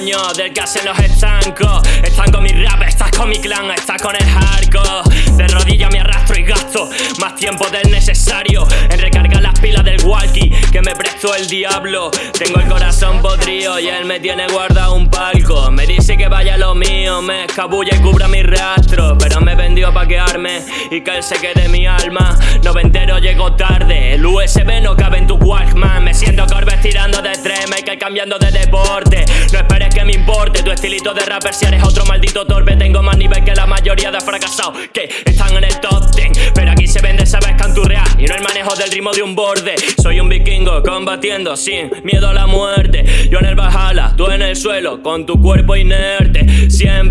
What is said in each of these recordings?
coño, del que hacen los estancos. Están con mi rap, estás con mi clan, estás con el hardcore. De rodillas me arrastro y gasto más tiempo del necesario En recargar las pilas del walkie que me prestó el diablo. Tengo el corazón podrido y él me tiene guardado un palco. Me dice que vaya lo mío, me escabulla y cubra mi rastro. Pero me vendió pa' quedarme y que él se quede mi alma. Noventero llegó tarde, el USB no cabe Me siento Corbes tirando de tres, Michael cambiando de deporte. No esperes que me importe tu estilito de rapper si eres otro maldito torpe. Tengo más nivel que la mayoría de fracasados que están en el top ten. Pero aquí se vende, sabes canturrear. Y no el manejo del ritmo de un borde. Soy un vikingo combatiendo sin miedo a la muerte. Yo en el Valhalla, tú en el suelo con tu cuerpo inerte. Siempre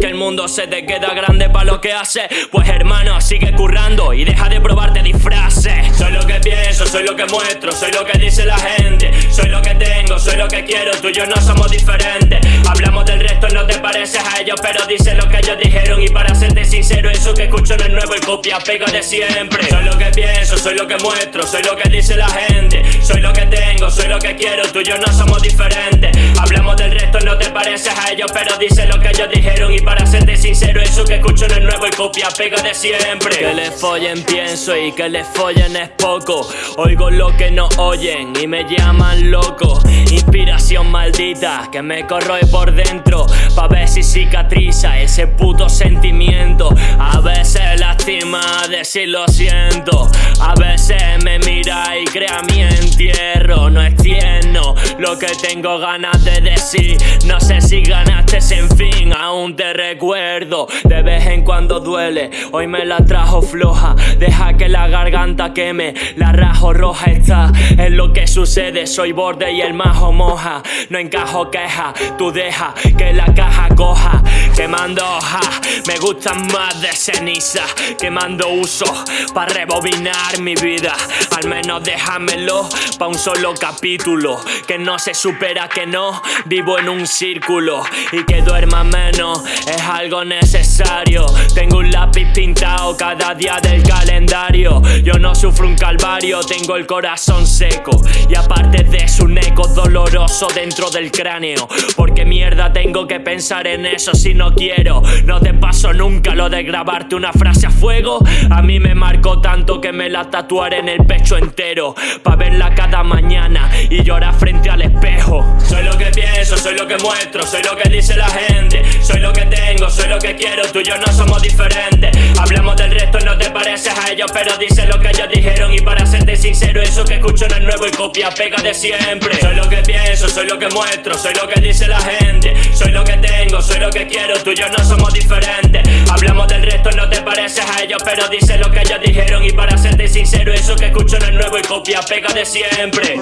que el mundo se te queda grande para lo que haces Pues hermano, sigue currando y deja de probarte disfraces Soy lo que pienso, soy lo que muestro, soy lo que dice la gente Soy lo que tengo, soy lo que quiero, tú y yo no somos diferentes Hablamos del resto, no te pareces a ellos, pero dice lo que ellos dijeron Y para serte sincero, eso que escucho no es nuevo y copia pega de siempre Soy lo que pienso, soy lo que muestro, soy lo que dice la gente soy lo que quiero, tú y yo no somos diferentes. Hablamos del resto, no te pareces a ellos, pero dice lo que ellos dijeron. Y para serte sincero, eso que escucho no es nuevo y copia pega de siempre. Que les follen pienso y que les follen es poco. Oigo lo que no oyen y me llaman loco. Inspiración maldita que me corroe por dentro. Pa' ver si cicatriza ese puto sentimiento. A veces lastima decir lo siento. A veces me mira y crea mi entierro lo que tengo ganas de decir. No sé si ganaste sin fin, aún te recuerdo. De vez en cuando duele, hoy me la trajo floja. Deja que la garganta queme, la rajo roja está. Es lo que sucede, soy borde y el majo moja. No encajo queja, tú deja que la caja coja. Quemando hoja, me gustan más de ceniza. Quemando uso, para rebobinar mi vida. Al menos déjamelo pa' un solo capítulo Que no se supera que no, vivo en un círculo Y que duerma menos, es algo necesario. Tengo un lápiz pintado cada día del calendario Yo no sufro un calvario, tengo el corazón seco. Y aparte de un eco doloroso dentro del cráneo. Porque mierda tengo que pensar en eso si no quiero. No te paso nunca lo de grabarte una frase a fuego. A mí me marcó tanto que me la tatuaré en el pecho entero. Pa' verla cada mañana y llorar frente al espejo. Soy lo que pienso, soy lo que muestro, soy lo que dice la gente. Soy lo que tengo, soy lo que quiero, tú y yo no somos diferentes. Hablamos del resto, no a ellos, pero dice lo que ellos dijeron. Y para serte sincero, eso que escucho no es nuevo y copia pega de siempre. Soy lo que pienso, soy lo que muestro, soy lo que dice la gente. Soy lo que tengo, soy lo que quiero, tú y yo no somos diferentes. Hablamos del resto, no te pareces a ellos, pero dice lo que ellos dijeron. Y para serte sincero, eso que escucho no es nuevo y copia pega de siempre